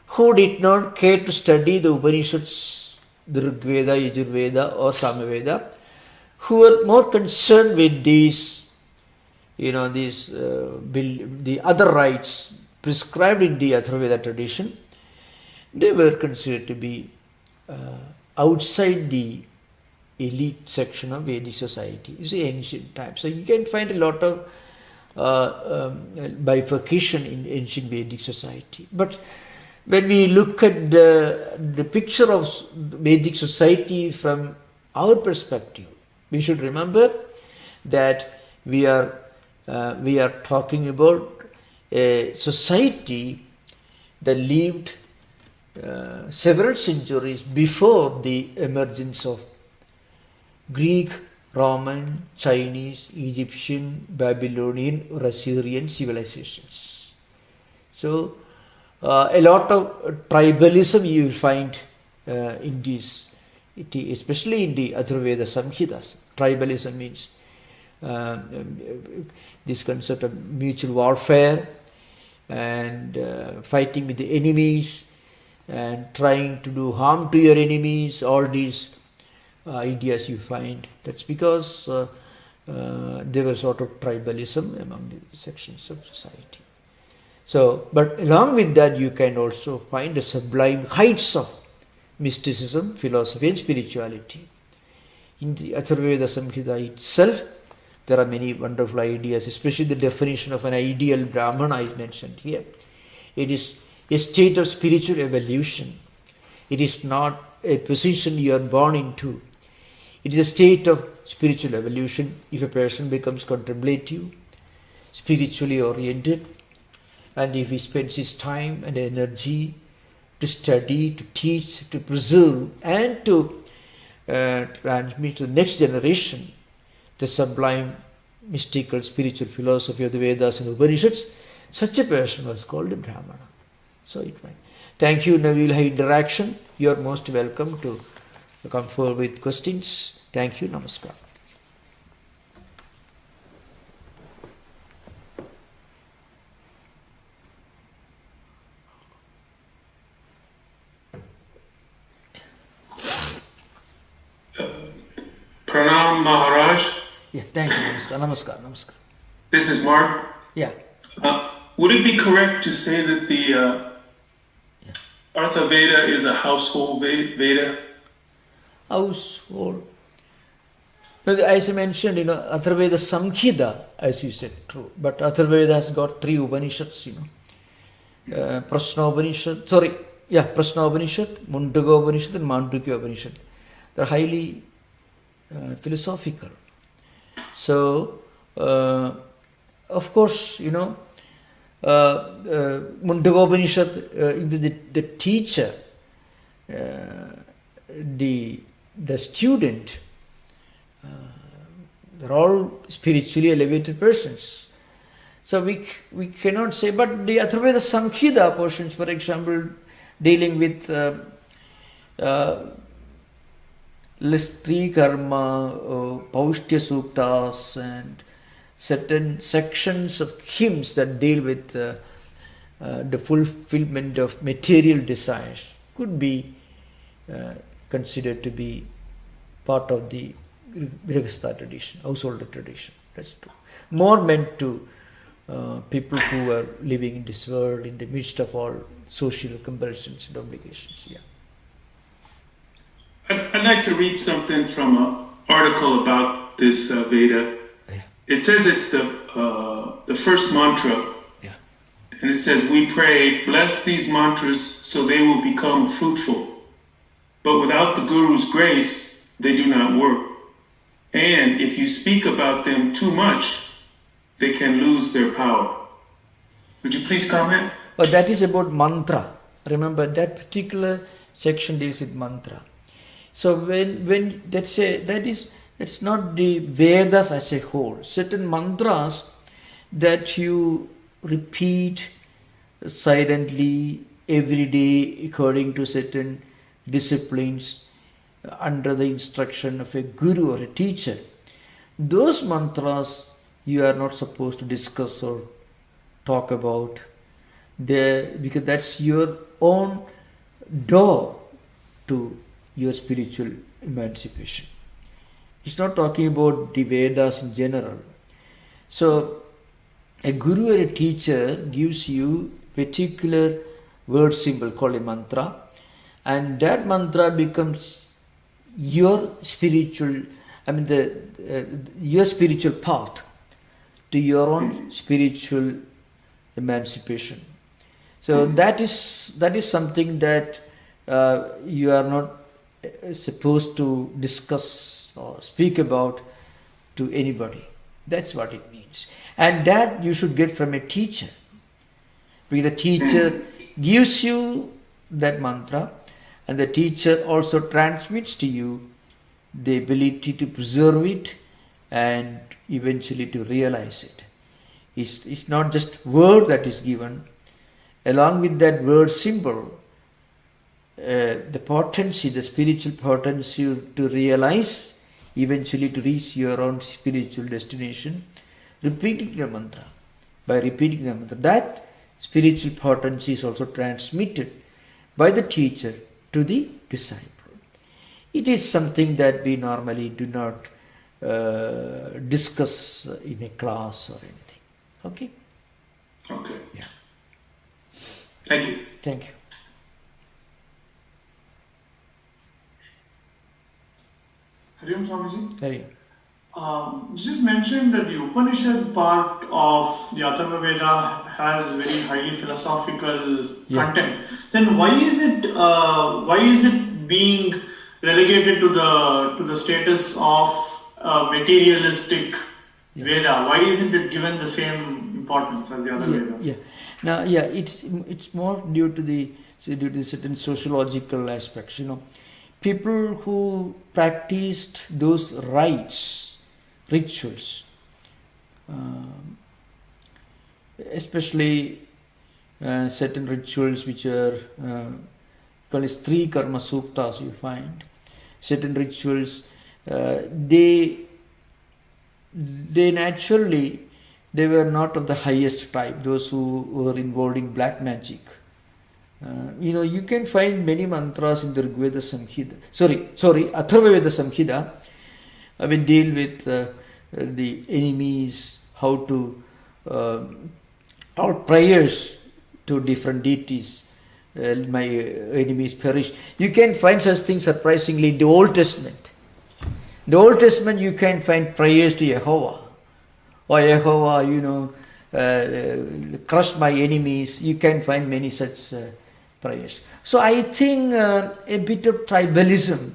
who did not care to study the Upanishads, Rigveda, Yajurveda or Samaveda, who were more concerned with these, you know, these, uh, the other rites, prescribed in the Atharvaveda tradition, they were considered to be uh, outside the elite section of Vedic society. It's the ancient times. So you can find a lot of uh, um, bifurcation in ancient Vedic society. But when we look at the, the picture of Vedic society from our perspective, we should remember that we are uh, we are talking about a society that lived uh, several centuries before the emergence of Greek, Roman, Chinese, Egyptian, Babylonian or Assyrian civilizations. So, uh, a lot of tribalism you will find uh, in these, especially in the Atharvaveda Samhitas. Tribalism means uh, this concept of mutual warfare and uh, fighting with the enemies and trying to do harm to your enemies, all these uh, ideas you find. That's because uh, there was sort of tribalism among the sections of society. So, but along with that, you can also find the sublime heights of mysticism, philosophy, and spirituality. In the Atharvaveda Samhita itself, there are many wonderful ideas, especially the definition of an ideal Brahmana is mentioned here. It is a state of spiritual evolution. It is not a position you are born into. It is a state of spiritual evolution if a person becomes contemplative, spiritually oriented, and if he spends his time and energy to study, to teach, to preserve, and to uh, transmit to the next generation the sublime mystical spiritual philosophy of the Vedas and Upanishads, such a person was called a Brahmana. So it went. Thank you. Now we will have interaction. You are most welcome to come forward with questions. Thank you. Namaskar. Pranam Maharaj. Yeah, thank you. Namaskar. Namaskar. This is Mark. Yeah. Uh, would it be correct to say that the uh, Artha Veda is a household Veda? Household. But As I mentioned, you know, Atharvaveda Samhita, as you said, true. But Atharvaveda has got three Upanishads, you know. Uh, Prasna Upanishad, sorry, yeah, Prasna Upanishad, Mundaka Upanishad, and Mandukya Upanishad. They're highly uh, philosophical. So, uh, of course, you know, uh, uh, Mundaka Upanishad, uh, the, the, the teacher, the, the student, they're all spiritually elevated persons. So we, we cannot say, but the Atharvaveda Samhita portions, for example, dealing with uh, uh, Listri Karma, uh, Paushtya Suktas, and certain sections of hymns that deal with uh, uh, the fulfillment of material desires could be uh, considered to be part of the Grihastha tradition, household tradition. That's true. More meant to uh, people who are living in this world in the midst of all social comparisons and obligations. Yeah. I'd, I'd like to read something from an article about this uh, Veda. Yeah. It says it's the uh, the first mantra, Yeah. and it says, "We pray, bless these mantras so they will become fruitful. But without the Guru's grace, they do not work. And if you speak about them too much, they can lose their power." Would you please comment? But that is about mantra. Remember that particular section deals with mantra. So when when that's a that is that's not the Vedas as a whole. Certain mantras that you repeat silently every day according to certain disciplines under the instruction of a guru or a teacher. Those mantras you are not supposed to discuss or talk about there because that's your own door to your spiritual emancipation. It's not talking about the Vedas in general. So, a guru or a teacher gives you particular word symbol called a mantra, and that mantra becomes your spiritual. I mean, the uh, your spiritual path to your own spiritual emancipation. So that is that is something that uh, you are not supposed to discuss or speak about to anybody. That's what it means, and that you should get from a teacher. Because the teacher gives you that mantra, and the teacher also transmits to you the ability to preserve it and eventually to realize it. It's, it's not just word that is given. Along with that word symbol, uh, the potency, the spiritual potency to realize, eventually to reach your own spiritual destination, repeating the mantra. By repeating the mantra, that spiritual potency is also transmitted by the teacher to the disciple. It is something that we normally do not uh, discuss in a class or anything. Okay? Okay. Yeah. Thank you. Thank you. Hariom Swamiji. Very Um, you just mentioned that the Upanishad part of the Atharva Veda has very highly philosophical Yeah. content. Then why is it uh, why is it being relegated to the to the status of uh, materialistic Veda? Why isn't it given the same importance as the other yeah, Vedas? yeah. Now, yeah, it's it's more due to the so due to certain sociological aspects. You know, people who practiced those rites, rituals, um, especially uh, certain rituals which are uh, called as stri karma suktas. You find certain rituals. Uh, they they naturally they were not of the highest type those who were involved in black magic uh, you know you can find many mantras in the Rigveda Samhita. Sorry sorry Atharva Veda Samhita. I mean, deal with uh, the enemies how to uh, prayers to different deities. Uh, my enemies perish. You can find such things surprisingly in the Old Testament. In the Old Testament, you can find prayers to Jehovah. Or Jehovah, you know, uh, uh, crush my enemies. You can find many such uh, prayers. So I think uh, a bit of tribalism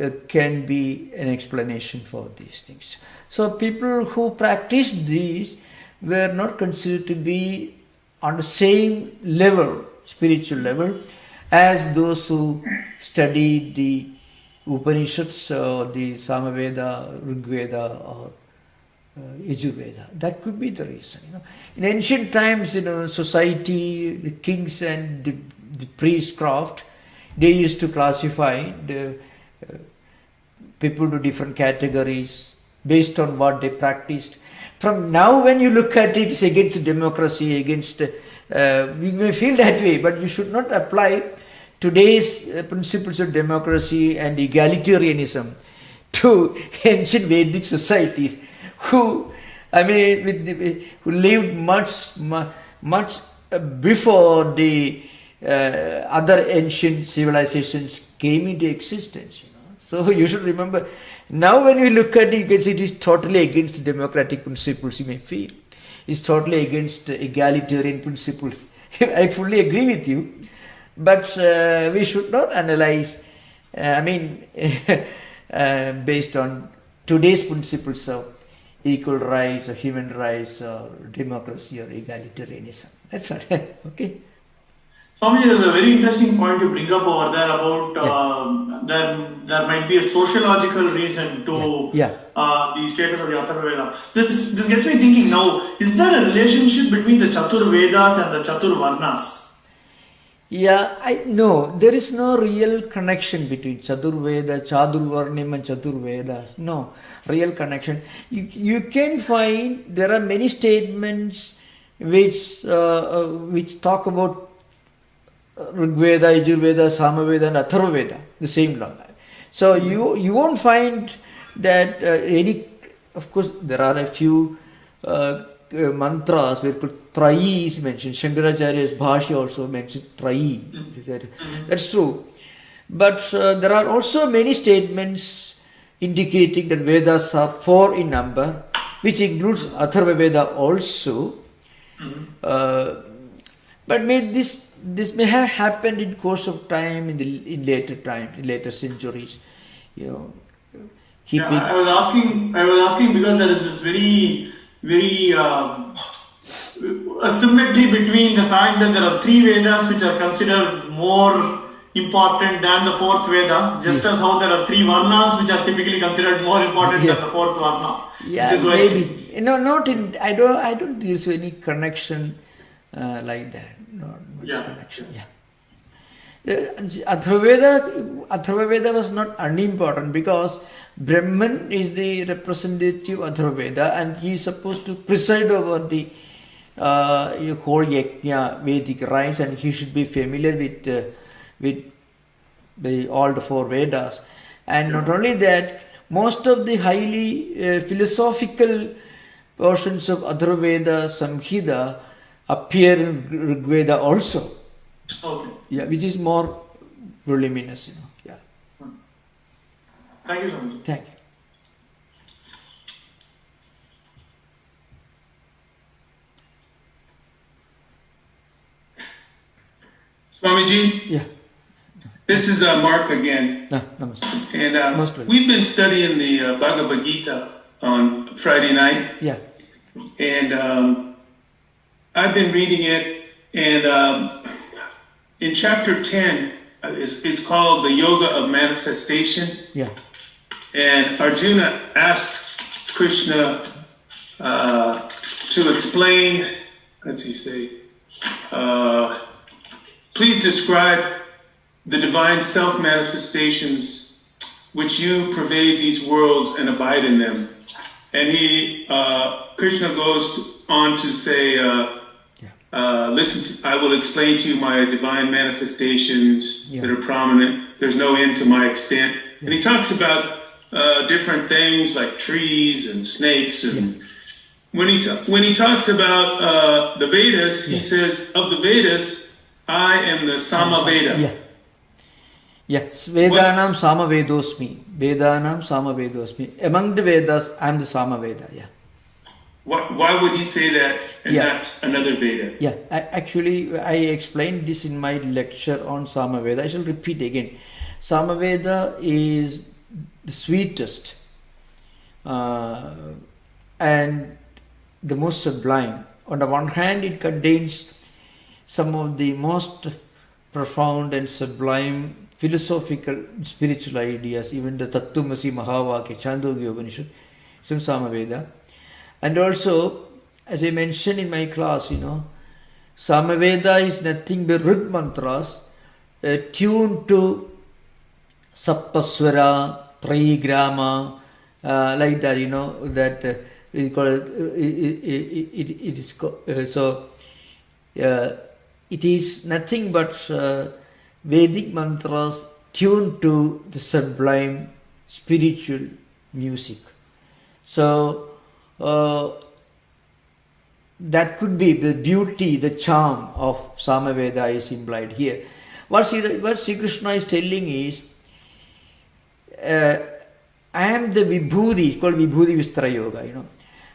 uh, can be an explanation for these things. So people who practiced these were not considered to be on the same level, spiritual level, as those who studied the Upanishads or the Samaveda, Rigveda or uh, Yajurveda. That could be the reason. You know. In ancient times, you know, society, the kings and the, the priestcraft, they used to classify the uh, people to different categories based on what they practiced. From now, when you look at it, it's against democracy, against, uh, we may feel that way, but you should not apply today's uh, principles of democracy and egalitarianism to ancient Vedic societies who, I mean, with who lived much, much before the uh, other ancient civilizations came into existence. You know? So you should remember. Now, when you look at it, you can see it is totally against democratic principles. You may feel it's totally against egalitarian principles. I fully agree with you but uh, we should not analyze, uh, I mean, uh, based on today's principles of equal rights or human rights or democracy or egalitarianism. That's what, okay? Swamiji, there's a very interesting point you bring up over there about uh, there, there might be a sociological reason to Yeah. Uh, the status of the Atharva Veda. This, this gets me thinking now, is there a relationship between the Chaturvedas and the Chatur Varnas? Yeah, I no, there is no real connection between Chaturveda, Chaturvarnyam and Chaturvedas. No real connection. You, you can find there are many statements which uh, uh, which talk about Rigveda, Yajurveda, Samaveda, and Atharvaveda, the same law. So you you won't find that uh, any. Of course, there are a few uh, uh, mantras where Trayi is mentioned. Shankaracharya's Bhashya also mentioned Trayi. That- That's true. But uh, there are also many statements indicating that Vedas are four in number, which includes Atharva Veda also. Uh, but may this this may have happened in course of time in the in later time in later centuries you know keeping Yeah, I was asking. I was asking because there is this very, very um, a symmetry between the fact that there are three Vedas which are considered more important than the fourth Veda, just as how there are three Varnas which are typically considered more important Yeah. than the fourth Varna. yeah which is why- maybe no not in i don't i don't there's any connection uh, like that not much Yeah. connection yeah the Atharvaveda, Atharvaveda was not unimportant because Brahman is the representative of Atharvaveda and he is supposed to preside over the uh, whole yajna Vedic rites and he should be familiar with uh, with the all the four Vedas. And not only that, most of the highly uh, philosophical portions of Atharvaveda Samhita appear in Rig Veda also. Okay. Yeah, which is more voluminous, you know. Yeah. Thank you so much. Thank you. Swamiji, Yeah. this is uh, Mark again. Ah, namaste. And uh, we've been studying the uh, Bhagavad Gita on Friday night. Yeah. And um, I've been reading it. And um, in chapter 10, uh, it's, it's called the Yoga of Manifestation. Yeah. And Arjuna asked Krishna uh, to explain, let's see, say, uh, please describe the divine self manifestations which you pervade these worlds and abide in them. And he, uh, Krishna goes on to say, uh, Yeah. uh, listen, to, I will explain to you my divine manifestations Yeah. that are prominent. There's no end to my extent. And he talks about uh, different things like trees and snakes. And when he when he talks about uh, the Vedas, he says of the Vedas, I am the Samaveda. Yeah. Yes, Vedanam Samavedosmi. Vedanam Samavedosmi. Among the Vedas, I am the Samaveda. Yeah. Why, why would he say that and Yeah. not another Veda? Yeah, I, actually, I explained this in my lecture on Samaveda. I shall repeat again. Samaveda is the sweetest uh, and the most sublime. On the one hand, it contains some of the most profound and sublime philosophical spiritual ideas, even the Tattvamasi Mahavakya, Chandogya Upanishad, some Samaveda. And also, as I mentioned in my class, you know, Samaveda is nothing but Rig mantras uh, tuned to Saptaswara, Trigrama, uh, like that, you know, that uh, it, uh, it, it, it, is co- uh, so uh, it is nothing but uh, Vedic mantras tuned to the sublime spiritual music. So uh, that could be the beauty, the charm of Samaveda is implied here. What Sri, what Sri Krishna is telling is, uh, I am the Vibhuti, it's called Vibhuti Vistara Yoga, you know.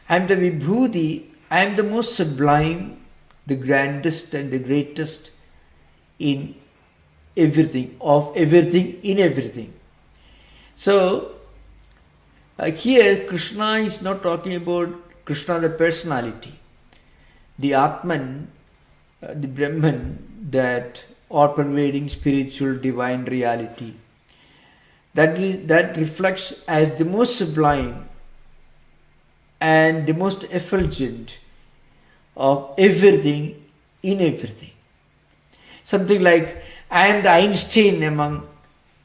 I am the Vibhuti, I am the most sublime, the grandest and the greatest in everything, of everything, in everything. So, uh, here Krishna is not talking about Krishna the personality, the Atman, uh, the Brahman, that all pervading spiritual divine reality. That, is, that reflects as the most sublime and the most effulgent of everything in everything. Something like, I am the Einstein among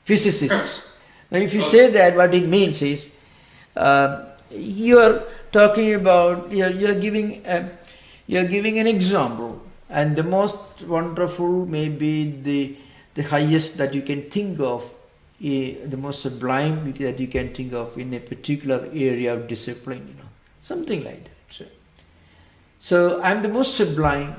physicists. Now, if you say that, what it means is, uh, you are talking about, you are, you are giving a, you are giving an example, and the most wonderful may be the the highest that you can think of, eh, the most sublime that you can think of in a particular area of discipline, you know, something like that. So, so I am the most sublime.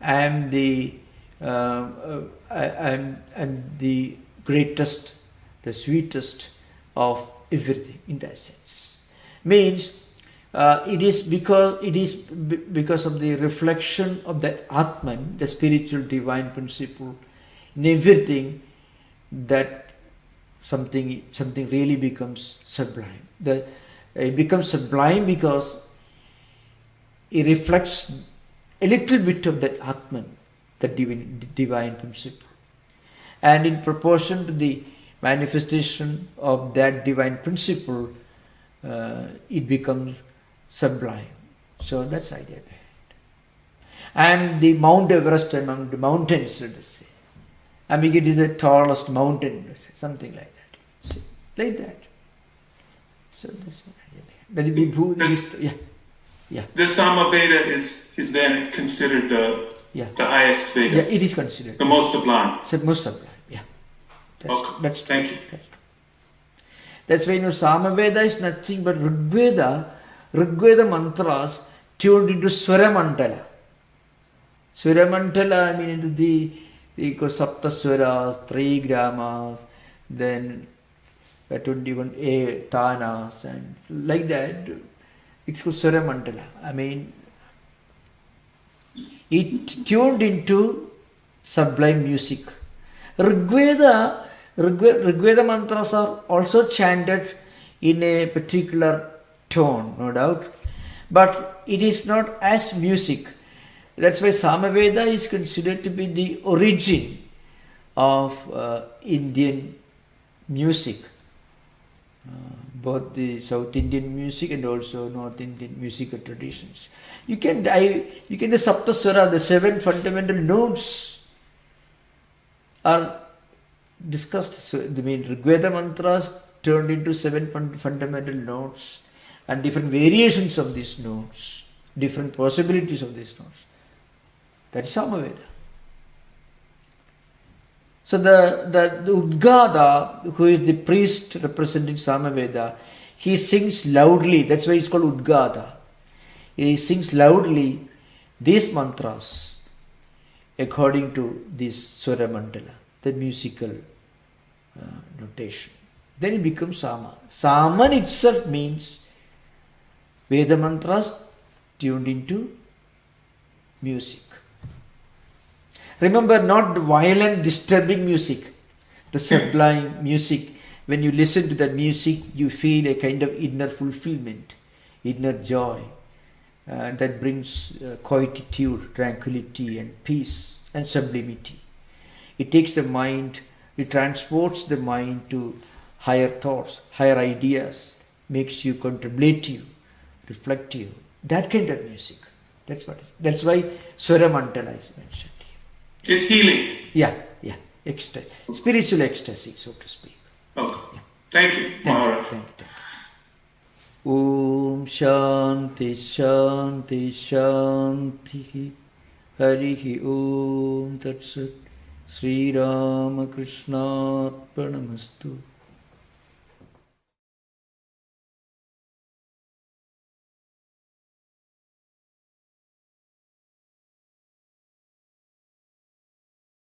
I am the uh, uh, I, I'm, I'm the greatest, the sweetest of everything in that sense. Means uh, it is because it is because of the reflection of the Atman, the spiritual divine principle, in everything that something something really becomes sublime. The it becomes sublime because it reflects a little bit of that Atman, the divine, divine principle. And in proportion to the manifestation of that divine principle, uh, it becomes sublime. So that's the idea behind it. I the Mount Everest among the mountains, let us say. I mean, it is the tallest mountain, something like that. See, like that. So that's the idea behind it. That be Bhu- yeah, yeah, The Samaveda is, is then considered the, yeah. the highest Veda, Yeah, it is considered. the most sublime. It's most sublime, yeah. That's, Okay, that's true. thank you. That's, that's why you know Samaveda is nothing but Rigveda, Rigveda mantras tuned into Swara Mandala. Swaramandala, I mean, the, the Saptaswaras, three gramas, then uh, 21 a tanas, and like that. It's called Swaramandala. I mean, it tuned into sublime music. Rigveda, Rigveda, Rigveda mantras are also chanted in a particular tone, no doubt, but it is not as music. That's why Samaveda is considered to be the origin of uh, Indian music. Uh, both the South Indian music and also North Indian musical traditions. You can I, you can the Saptaswara, the seven fundamental notes are discussed. So the main Rigveda mantras turned into seven fun- fundamental notes and different variations of these notes, different possibilities of these notes. That is Samaveda. So the, the, the Udgata, who is the priest representing Samaveda, he sings loudly. That's why it's called Udgata. He sings loudly these mantras according to this Swara Mandala, the musical uh, notation. Then it becomes Sama. Saman itself means Veda mantras tuned into music. Remember, not violent, disturbing music, the sublime music. When you listen to that music, you feel a kind of inner fulfillment, inner joy. Uh, that brings uh, quietude, tranquility, and peace and sublimity. It takes the mind, it transports the mind to higher thoughts, higher ideas, makes you contemplative, reflective. That kind of music. That's what. That's why Swara Mandala is mentioned. It's healing. Yeah, yeah, ecstasy, spiritual ecstasy, so to speak. Okay. Thank you, Thank you, Maharaj. thank you. ॐ शान्ति शान्ति शान्तिः हरिः ॐ तत्सत् श्रीरामकृष्णार्पणमस्तु